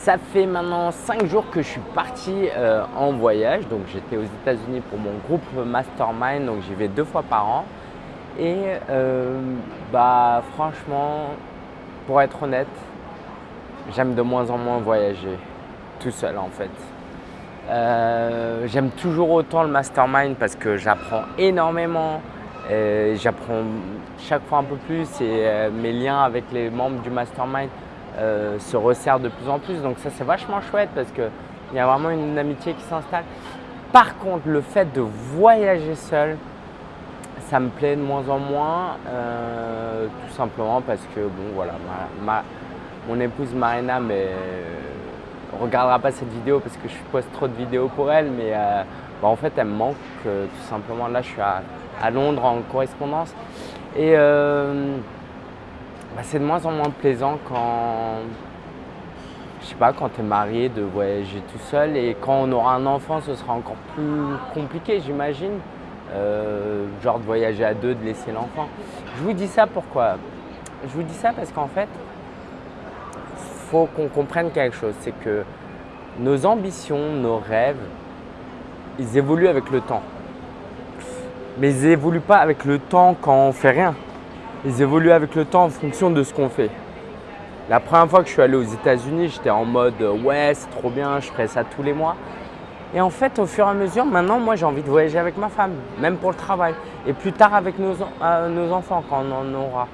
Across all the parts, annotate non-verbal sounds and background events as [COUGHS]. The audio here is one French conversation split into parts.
Ça fait maintenant 5 jours que je suis parti euh, en voyage. Donc j'étais aux États-Unis pour mon groupe Mastermind, donc j'y vais deux fois par an. Et euh, bah franchement, pour être honnête, j'aime de moins en moins voyager tout seul en fait. Euh, j'aime toujours autant le mastermind parce que j'apprends énormément. J'apprends chaque fois un peu plus et mes liens avec les membres du mastermind euh, se resserre de plus en plus. Donc ça c'est vachement chouette parce qu'il y a vraiment une amitié qui s'installe. Par contre, le fait de voyager seul, ça me plaît de moins en moins, euh, tout simplement parce que bon voilà, mon épouse Marina mais euh, regardera pas cette vidéo parce que je poste trop de vidéos pour elle, mais bah, en fait elle me manque tout simplement. Là je suis à, à Londres en correspondance et bah, c'est de moins en moins plaisant quand, je sais pas, quand tu es marié de voyager tout seul et quand on aura un enfant, ce sera encore plus compliqué, j'imagine. Euh, genre de voyager à deux, de laisser l'enfant. Je vous dis ça pourquoi? Je vous dis ça parce qu'en fait, faut qu'on comprenne quelque chose, c'est que nos ambitions, nos rêves, ils évoluent avec le temps. Mais ils évoluent pas avec le temps quand on fait rien ils évoluent avec le temps en fonction de ce qu'on fait. La première fois que je suis allé aux États-Unis, j'étais en mode euh, ouais, c'est trop bien, je ferai ça tous les mois. Et en fait, au fur et à mesure, maintenant, moi, j'ai envie de voyager avec ma femme, même pour le travail. Et plus tard avec nos, euh, enfants, quand on en aura.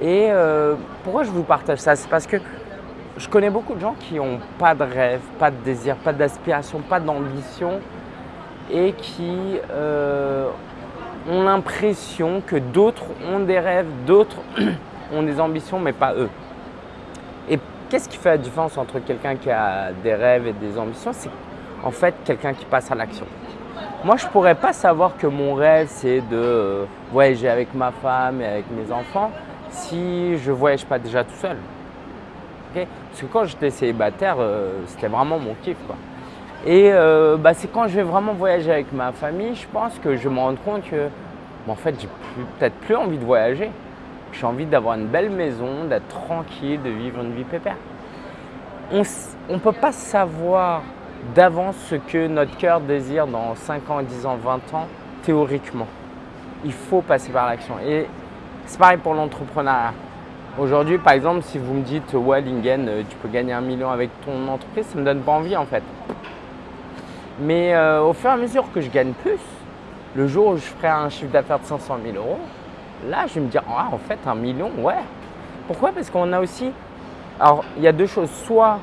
Et euh, pourquoi je vous partage ça? C'est parce que je connais beaucoup de gens qui n'ont pas de rêve, pas de désir, pas d'aspiration, pas d'ambition et qui ont l'impression que d'autres ont des rêves, d'autres [CLEARS THROAT] ont des ambitions, mais pas eux. Et qu'est-ce qui fait la différence entre quelqu'un qui a des rêves et des ambitions? C'est en fait quelqu'un qui passe à l'action. Moi, je ne pourrais pas savoir que mon rêve, c'est de euh, voyager avec ma femme et avec mes enfants si je ne voyage pas déjà tout seul. Parce que quand j'étais célibataire, euh, c'était vraiment mon kiff. Et euh, bah, c'est quand je vais vraiment voyager avec ma famille, je pense que je me rends compte que en fait, j'ai peut-être plus envie de voyager. J'ai envie d'avoir une belle maison, d'être tranquille, de vivre une vie pépère. On ne peut pas savoir d'avance ce que notre cœur désire dans 5 ans, 10 ans, 20 ans, théoriquement. Il faut passer par l'action. Et c'est pareil pour l'entrepreneuriat. Aujourd'hui, par exemple, si vous me dites « Ouais, Lingen, euh, tu peux gagner un million avec ton entreprise », ça ne me donne pas envie en fait. Mais euh, au fur et à mesure que je gagne plus, le jour où je ferai un chiffre d'affaires de 500 000 euros, là, je vais me dire, ah, en fait, un million, ouais. Pourquoi? Parce qu'on a aussi… Alors, il y a deux choses. Soit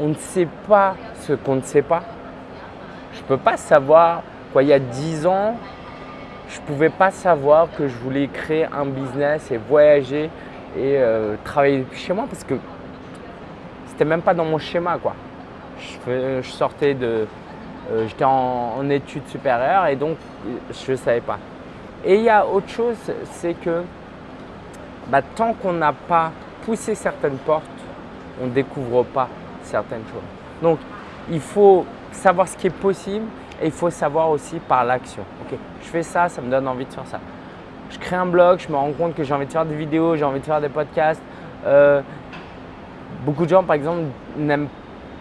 on ne sait pas ce qu'on ne sait pas. Je ne peux pas savoir, quoi, il y a 10 ans, je ne pouvais pas savoir que je voulais créer un business et voyager et euh, travailler depuis chez moi parce que c'était même pas dans mon schéma, quoi. je sortais de, euh, j'étais en, études supérieures et donc je ne savais pas. Et il y a autre chose, c'est que bah, tant qu'on n'a pas poussé certaines portes, on ne découvre pas certaines choses. Donc il faut savoir ce qui est possible et il faut savoir aussi par l'action. Ok, je fais ça, ça me donne envie de faire ça. Je crée un blog, je me rends compte que j'ai envie de faire des vidéos, j'ai envie de faire des podcasts. Euh, beaucoup de gens, par exemple, n'aiment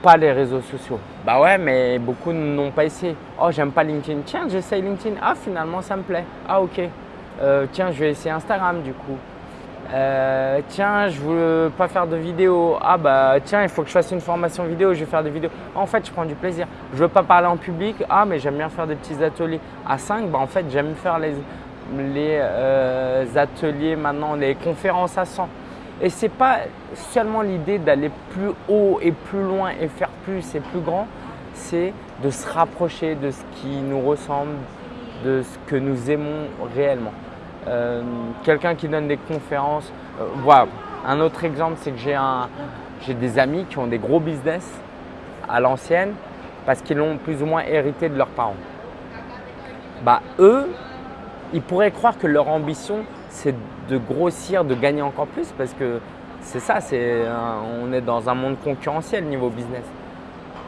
pas les réseaux sociaux. Bah ouais, mais beaucoup n'ont pas essayé. Oh, j'aime pas LinkedIn. Tiens, j'essaye LinkedIn. Ah, finalement, ça me plaît. Ah, ok. Euh, tiens, je vais essayer Instagram du coup. Euh, tiens, je veux pas faire de vidéo. Ah bah tiens, il faut que je fasse une formation vidéo, je vais faire des vidéos. En fait, je prends du plaisir. Je veux pas parler en public. Ah, mais j'aime bien faire des petits ateliers. À 5, bah en fait, j'aime faire les, les euh, ateliers maintenant, les conférences à 100. Et ce n'est pas seulement l'idée d'aller plus haut et plus loin et faire plus et plus grand, c'est de se rapprocher de ce qui nous ressemble, de ce que nous aimons réellement. Euh, quelqu'un qui donne des conférences, euh. Un autre exemple, c'est que j'ai des amis qui ont des gros business à l'ancienne parce qu'ils l'ont plus ou moins hérité de leurs parents. Bah, eux, ils pourraient croire que leur ambition, c'est de grossir, de gagner encore plus parce que c'est ça, on est dans un monde concurrentiel niveau business.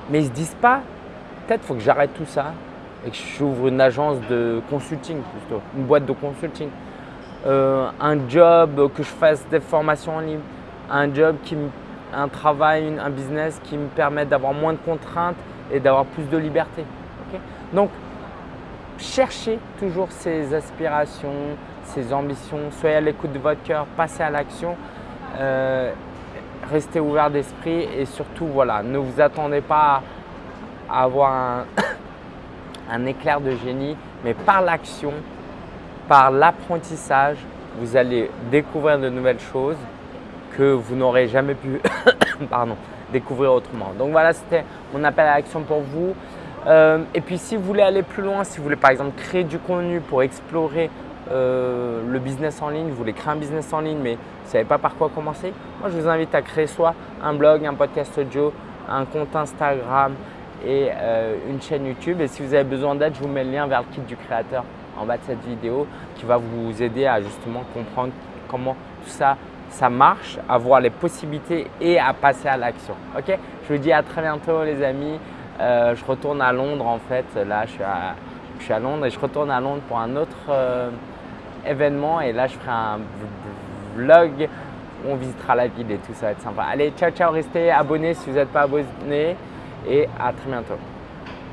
Mais ils ne se disent pas, peut-être faut que j'arrête tout ça et que j'ouvre une agence de consulting plutôt, une boîte de consulting. Euh, un job, que je fasse des formations en ligne, un job qui me un travail, un business qui me permet d'avoir moins de contraintes et d'avoir plus de liberté. Donc, cherchez toujours ces aspirations, ces ambitions, soyez à l'écoute de votre cœur, passez à l'action, euh, restez ouvert d'esprit et surtout, voilà, ne vous attendez pas à avoir un [COUGHS] éclair de génie, mais par l'action, par l'apprentissage, vous allez découvrir de nouvelles choses que vous n'aurez jamais pu [COUGHS] découvrir autrement. Donc voilà, c'était mon appel à l'action pour vous. Euh, et puis si vous voulez aller plus loin, si vous voulez par exemple créer du contenu pour explorer euh, le business en ligne, vous voulez créer un business en ligne mais vous ne savez pas par quoi commencer, moi je vous invite à créer soit un blog, un podcast audio, un compte Instagram et euh, une chaîne YouTube. Et si vous avez besoin d'aide, je vous mets le lien vers le kit du créateur en bas de cette vidéo qui va vous aider à justement comprendre comment tout ça ça marche, à voir les possibilités et à passer à l'action. Ok? Je vous dis à très bientôt les amis. Euh, je retourne à Londres en fait. Là, je suis, à, Londres et je retourne à Londres pour un autre euh, événement. Et là, je ferai un vlog où on visitera la ville et tout ça va être sympa. Allez, ciao, ciao, restez abonnés si vous n'êtes pas abonnés et à très bientôt.